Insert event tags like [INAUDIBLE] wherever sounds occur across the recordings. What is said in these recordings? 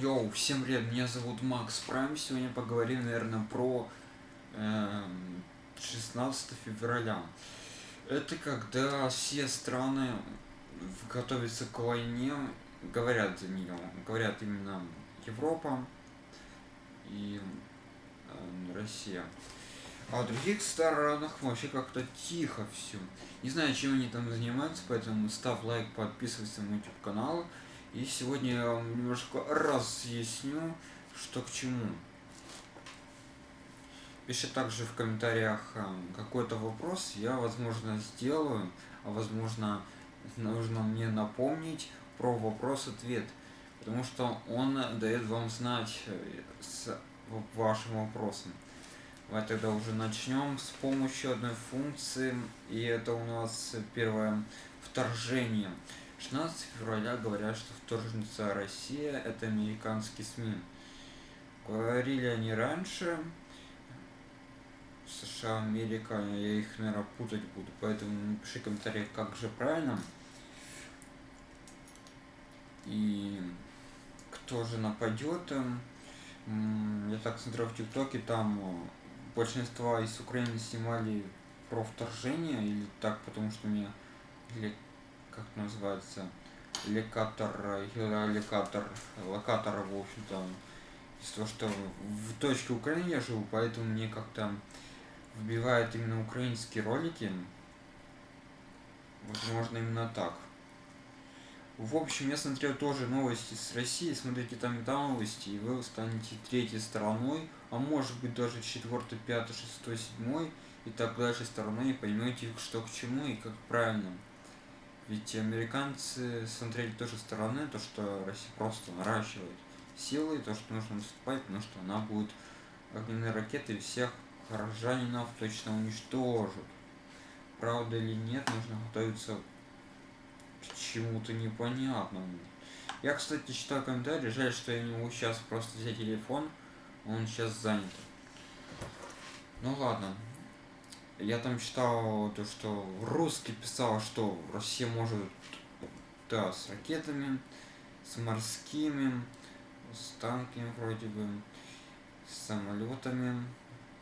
Йоу, всем привет, меня зовут Макс Прайм. Сегодня поговорим, наверное, про э, 16 февраля. Это когда все страны готовятся к войне, говорят за нее, говорят именно Европа и э, Россия. А в других странах вообще как-то тихо все. Не знаю, чем они там занимаются, поэтому ставь лайк, подписывайся на YouTube канал. И сегодня я вам немножко разъясню, что к чему. Пиши также в комментариях э, какой-то вопрос, я, возможно, сделаю, а возможно, нужно мне напомнить про вопрос-ответ, потому что он дает вам знать э, с вашим вопросом. Давай тогда уже начнем с помощью одной функции, и это у нас первое вторжение. 16 февраля говорят, что вторжница Россия – это американские СМИ. Говорили они раньше, США, Америка, я их, наверное, путать буду, поэтому напиши в комментариях, как же правильно. И кто же нападет. Я так смотрел в ТикТоке, там большинство из Украины снимали про вторжение, или так, потому что или как называется, лекатор, лекатор, локатор, в общем-то, из того, что в точке Украины я живу, поэтому мне как-то вбивает именно украинские ролики. Возможно, именно так. В общем, я смотрел тоже новости с России, смотрите там и там новости, и вы станете третьей стороной, а может быть даже четвертой, пятой, шестой, седьмой, и так дальше стороной, и поймете, что к чему и как правильно. Ведь американцы смотрели тоже стороны, то, что Россия просто наращивает силы, то, что нужно наступать, потому что она будет огненные ракеты всех горожанинов точно уничтожит. Правда или нет, нужно готовиться к чему-то непонятному. Я, кстати, читаю комментарии, жаль, что я не могу сейчас просто взять телефон, он сейчас занят. Ну ладно, я там читал то, что русский писал, что Россия может, да, с ракетами, с морскими, с танками вроде бы, с самолетами,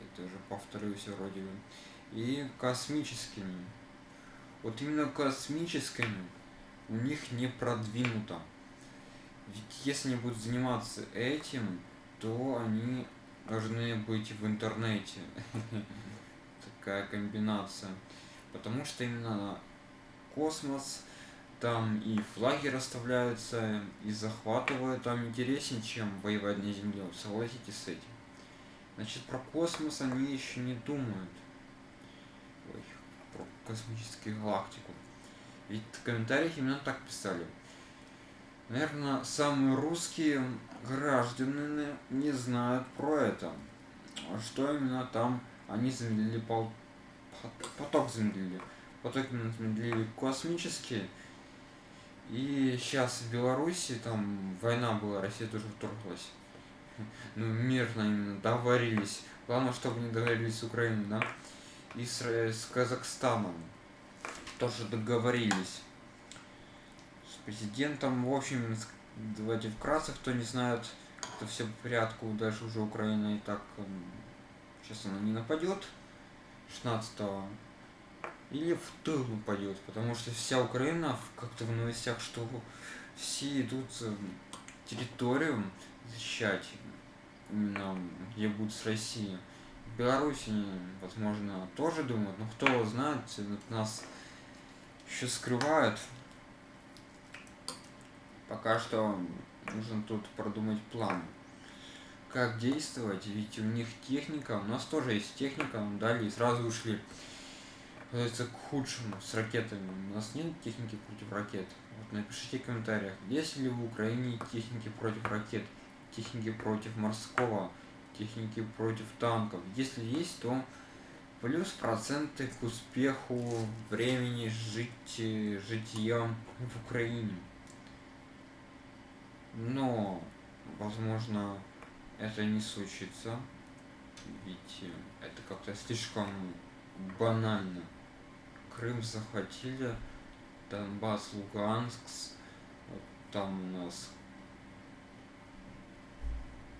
это уже повторюсь вроде бы, и космическими. Вот именно космическими у них не продвинуто. Ведь если они будут заниматься этим, то они должны быть в интернете. [LAUGHS] такая комбинация. Потому что именно космос, там и флаги расставляются, и захватывают там интереснее, чем воевать на Земле. Согласитесь с этим. Значит, про космос они еще не думают. Ой, про космическую галактику. Ведь в комментариях именно так писали. Наверное, самые русские граждане не знают про это. Что именно там они замедлили пол... поток замедлили. Поток замедлили космические. И сейчас в Беларуси там война была, Россия тоже вторглась. Ну, мирно именно договорились. Главное, чтобы не договорились с Украиной, да? И с, с Казахстаном тоже договорились. С президентом, в общем, давайте вкратце, кто не знает, это все по порядку, дальше уже Украина и так Сейчас она не нападет 16 -го. Или в тыл упадет, потому что вся Украина как-то в новостях, что все идут территорию защищать, именно где будут с Россией. В Беларуси, возможно, тоже думают, но кто знает, нас еще скрывают. Пока что нужно тут продумать план как действовать, ведь у них техника, у нас тоже есть техника, нам дали и сразу ушли это к худшему с ракетами. У нас нет техники против ракет. Вот напишите в комментариях, есть ли в Украине техники против ракет, техники против морского, техники против танков. Если есть, то плюс проценты к успеху времени жить житья в Украине. Но, возможно, это не случится, ведь это как-то слишком банально. Крым захватили, Донбасс, Луганск, вот там у нас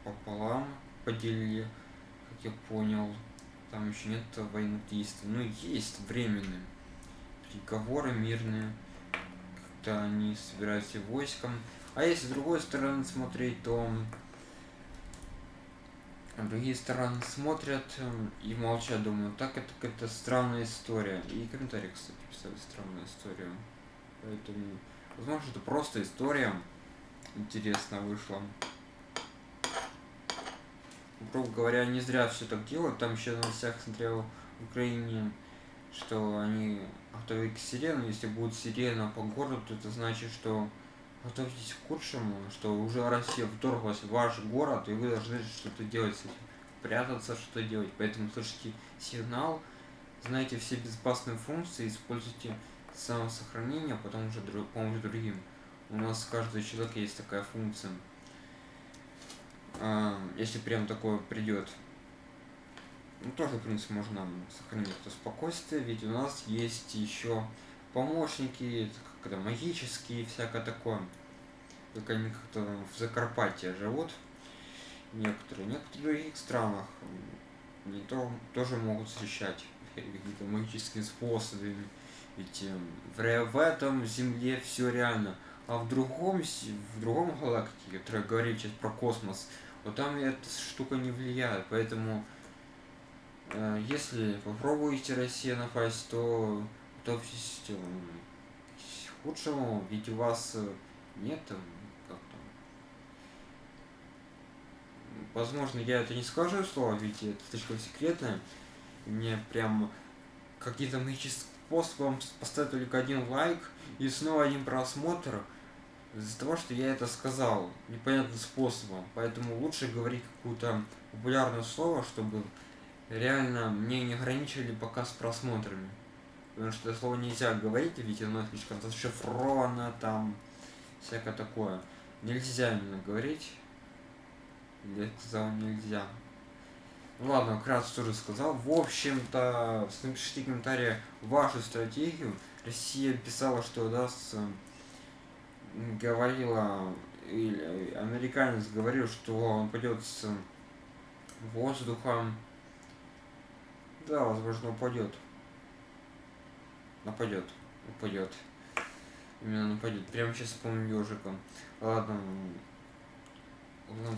пополам поделили, как я понял. Там еще нет военных действий. Ну, есть временные переговоры мирные. Как-то они собираются войском. А если с другой стороны смотреть, то другие стороны смотрят и молчат, думаю, так это какая-то странная история. И комментарии, кстати, писали странную историю. Поэтому, возможно, это просто история интересно вышла. Грубо говоря, не зря все так делают. Там еще на всех смотрел в Украине, что они готовят к сирену. Если будет сирена по городу, то это значит, что готовьтесь к худшему, что уже Россия вторглась в ваш город, и вы должны что-то делать с этим. Прятаться, что делать. Поэтому слышите сигнал, знаете все безопасные функции, используйте самосохранение, а потом уже помочь другим. У нас каждый человек есть такая функция. А, если прям такое придет. Ну, тоже, в принципе, можно сохранить это спокойствие, ведь у нас есть еще помощники, когда магические, всякое такое. Только они как-то в Закарпатье живут. Некоторые. Некоторые в других странах не то, тоже могут встречать какие-то магическими способами. Ведь эм, в, в этом земле все реально. А в другом, в другом галактике, которая говорит сейчас про космос, вот там эта штука не влияет. Поэтому, э, если попробуете Россия напасть, то готовьтесь э, к худшему, ведь у вас э, нет э. Возможно, я это не скажу слово, ведь это слишком секретное. Мне прям какие-то магические способом поставить только один лайк и снова один просмотр из-за того, что я это сказал непонятным способом. Поэтому лучше говорить какое-то популярное слово, чтобы реально мне не ограничили пока с просмотрами. Потому что это слово нельзя говорить, ведь оно слишком зашифровано, там всякое такое. Нельзя именно говорить. Я сказал нельзя. Ну ладно, вкратце тоже сказал. В общем-то, напишите комментарии вашу стратегию. Россия писала, что даст, говорила, или американец говорил, что он пойдет с воздухом. Да, возможно, упадет. Нападет. Упадет. Именно нападет. Прямо сейчас помню ежиком. Ладно,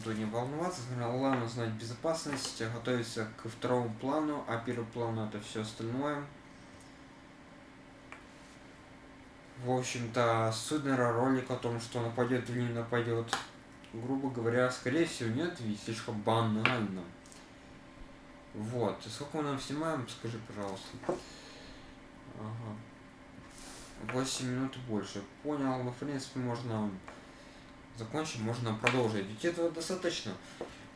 то не волноваться, главное знать безопасность, готовиться к второму плану, а первый план это все остальное. В общем-то, судный ролик о том, что нападет или не нападет, грубо говоря, скорее всего нет, ведь слишком банально. Вот, сколько мы нам снимаем, скажи, пожалуйста. Ага. 8 минут больше. Понял, ну, в принципе, можно закончим, можно продолжить. Ведь этого достаточно.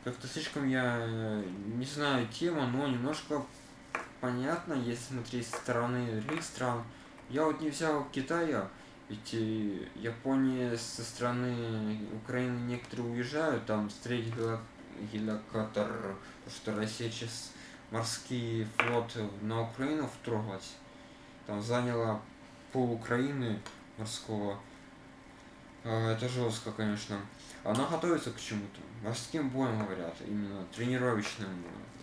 Как-то слишком я э, не знаю тема, но немножко понятно, если смотреть со стороны других стран. Я вот не взял Китая, ведь э, Япония со стороны Украины некоторые уезжают, там встретить геликоптер, что Россия сейчас морский флот на Украину вторглась. Там заняла пол Украины морского а, это жестко, конечно. Она готовится к чему-то. Морским боем говорят, именно тренировочным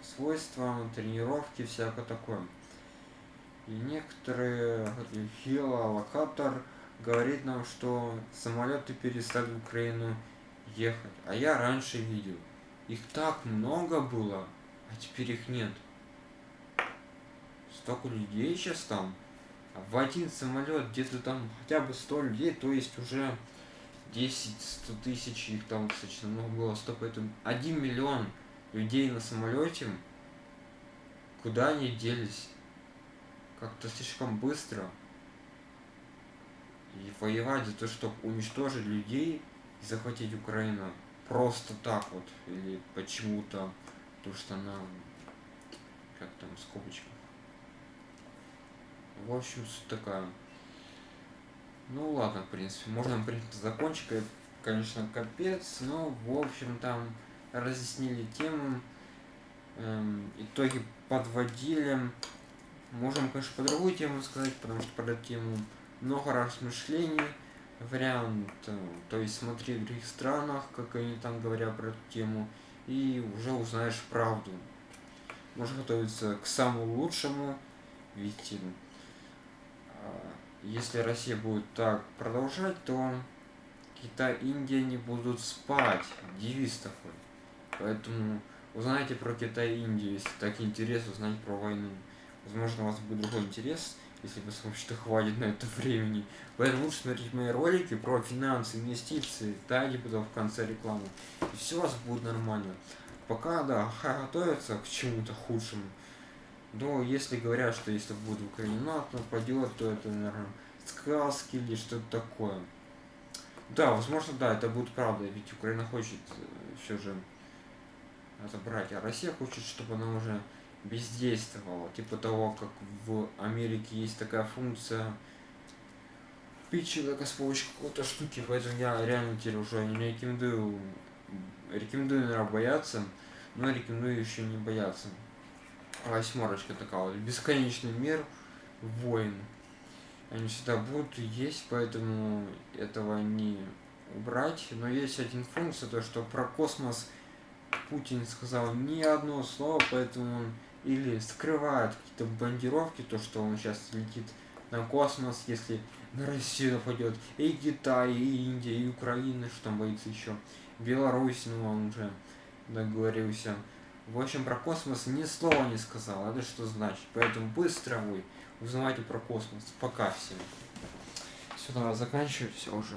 свойствам, тренировки, всякое такое. И некоторые, геолокатор говорит нам, что самолеты перестали в Украину ехать. А я раньше видел. Их так много было, а теперь их нет. Столько людей сейчас там. В один самолет где-то там хотя бы 100 людей, то есть уже 10-100 тысяч, их там достаточно много было, стоп, поэтому 1 миллион людей на самолете, куда они делись? Как-то слишком быстро. И воевать за то, чтобы уничтожить людей и захватить Украину просто так вот, или почему-то, то что она, как там, скобочка. В общем, суть такая. Ну ладно, в принципе, можно, в принципе, закончить, конечно, капец, но, в общем, там разъяснили тему, эм, итоги подводили. Можем, конечно, по другую тему сказать, потому что под эту тему много размышлений, вариант, э, то есть смотри в других странах, как они там говорят про эту тему, и уже узнаешь правду. Можешь готовиться к самому лучшему, ведь а, если Россия будет так продолжать, то Китай, Индия не будут спать. Девиз такой. Поэтому узнайте про Китай и Индию, если так интересно узнать про войну. Возможно, у вас будет другой интерес, если вы сможете хватит на это времени. Поэтому лучше смотреть мои ролики про финансы, инвестиции, таги потом в конце рекламы. И все у вас будет нормально. Пока, да, готовятся к чему-то худшему. Но если говорят, что если будет в Украине НАТО нападет, то это, наверное, сказки или что-то такое. Да, возможно, да, это будет правда, ведь Украина хочет э, все же отобрать, а Россия хочет, чтобы она уже бездействовала. Типа того, как в Америке есть такая функция пить человека с помощью какой-то штуки, поэтому я реально теперь уже не рекомендую, рекомендую, наверное, бояться, но рекомендую еще не бояться. Восьмерочка такая вот, бесконечный мир, войн они всегда будут есть, поэтому этого не убрать. Но есть один функция, то что про космос Путин сказал ни одно слово, поэтому он или скрывает какие-то бандировки, то что он сейчас летит на космос, если на Россию нападет и Китай, и Индия, и Украина, что там боится еще. Беларусь, ну он уже договорился. В общем, про космос ни слова не сказал. Это что значит? Поэтому быстро вы узнавайте про космос. Пока всем. Сюда заканчиваю, все уже.